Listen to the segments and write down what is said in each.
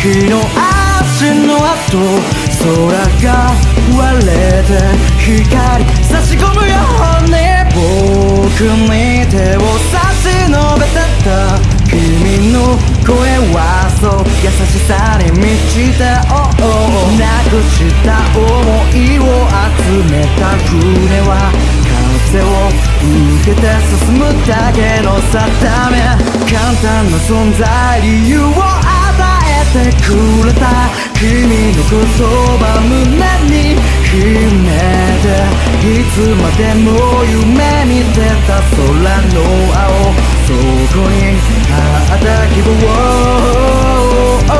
日の足の跡空が割れて光差し込むように僕に手を差し伸べてた君の声はそう優しさに満ちた、oh oh、なくした思いを集めた船は風を受けて進むだけの定め簡単な存在理由をてくれた君の言葉胸に秘めていつまでも夢見てた空の青そこにあった希望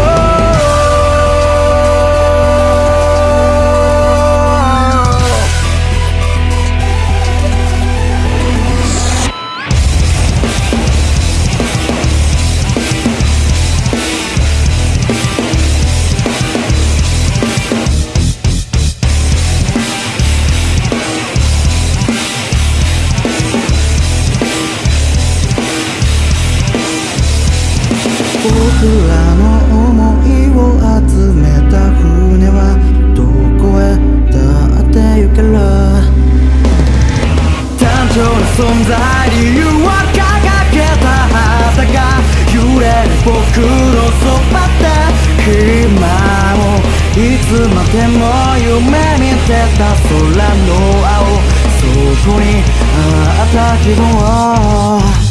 でも夢見てた空の青。そこにあった分望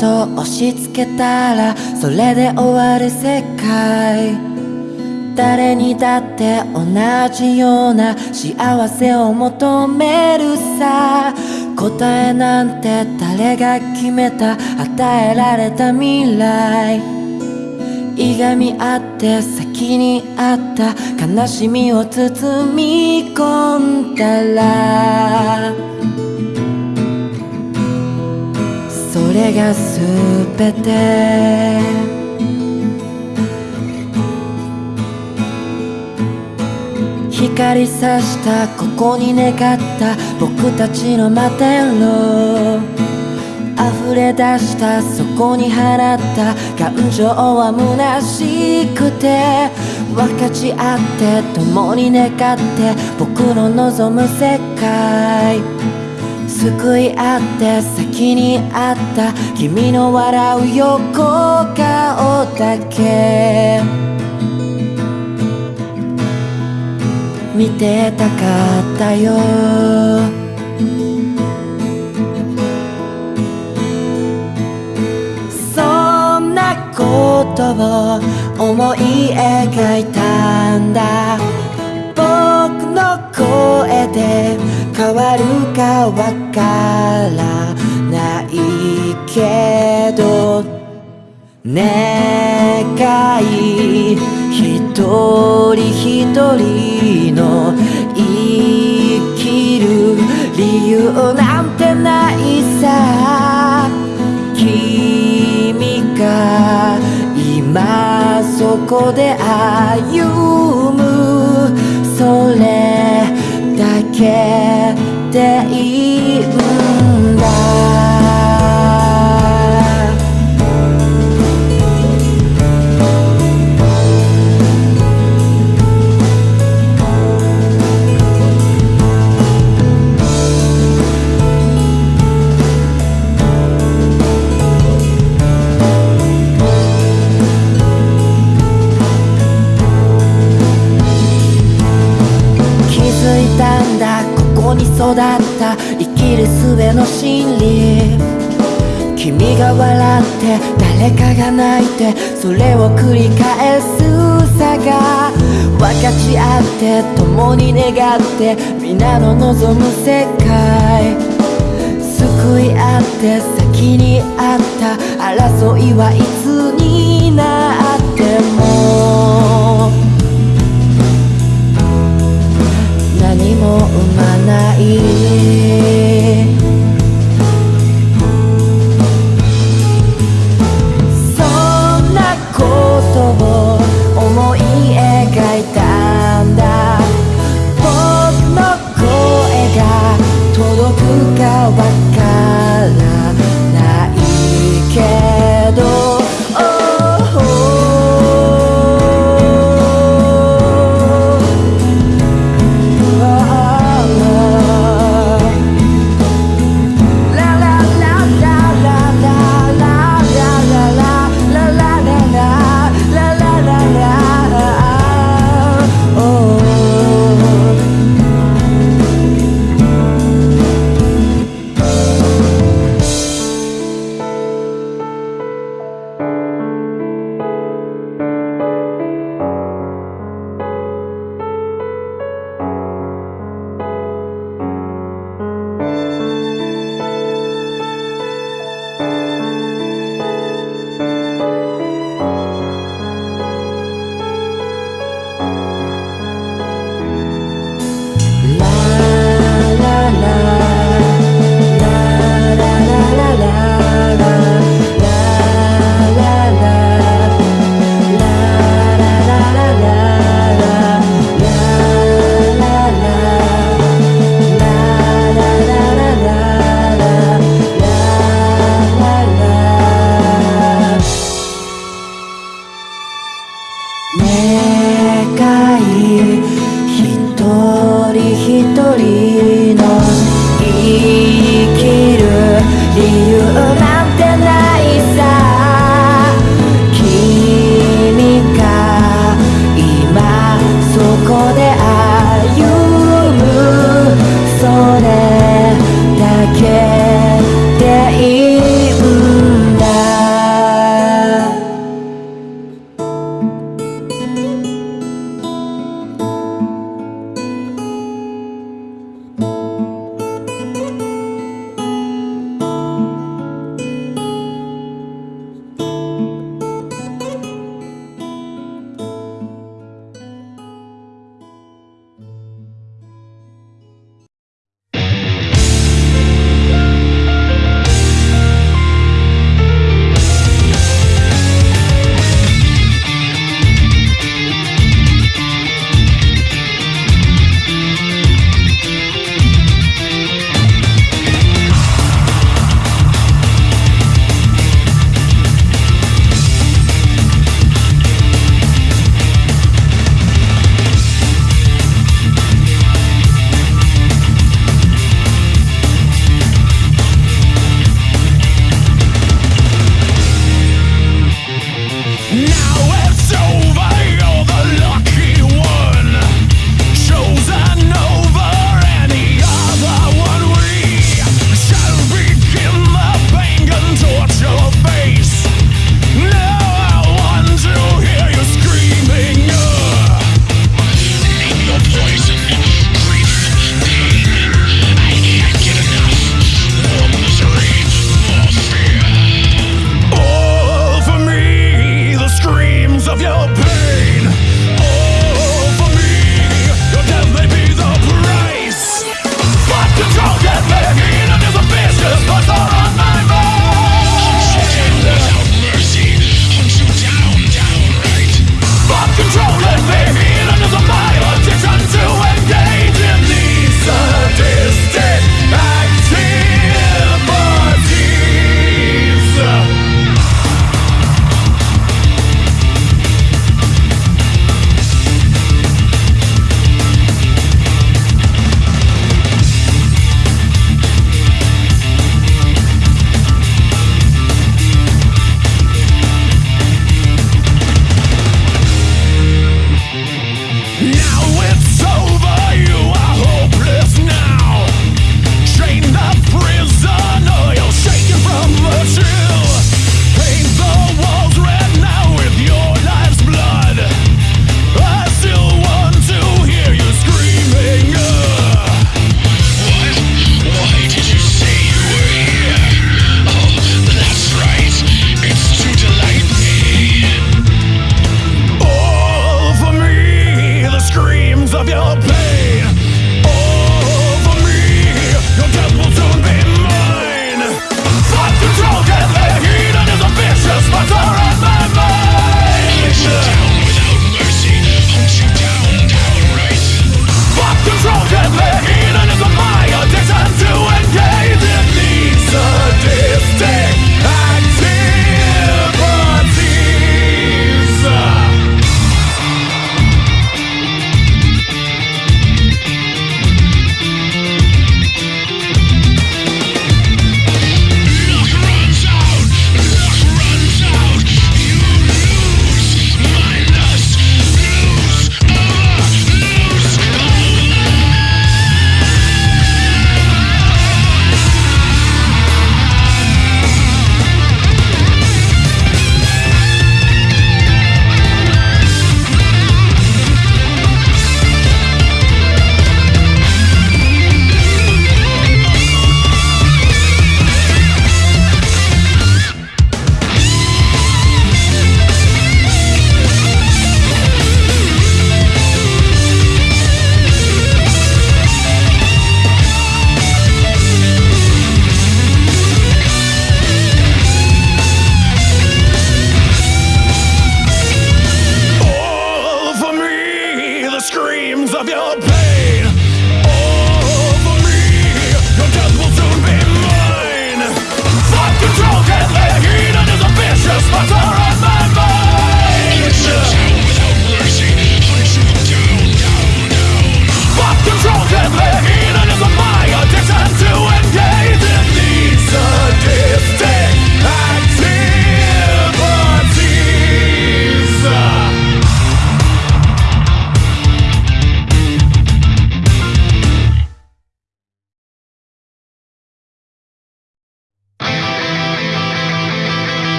と押し付けたらそれで終わる世界。誰にだって同じような幸せを求めるさ。答えなんて誰が決めた与えられた未来。いがみ合って先にあった悲しみを包み込んだられが全て光さしたここに願った僕たちの摩天楼溢れ出したそこに放った感情は虚しくて分かち合って共に願って僕の望む世界救い合って先にあった君の笑う横顔だけ。見てたかったよ。そんなことを思い描いたんだ。僕の声で変わるかわからないけど願い一人一人の生きる理由なんてないさ。君が今そこで歩む。それだけ。ていい育った生きる術の真理。君が笑って誰かが泣いてそれを繰り返すさが。分かち合って共に願って皆の望む世界。救い合って先にあった。争いはいつになっても。ま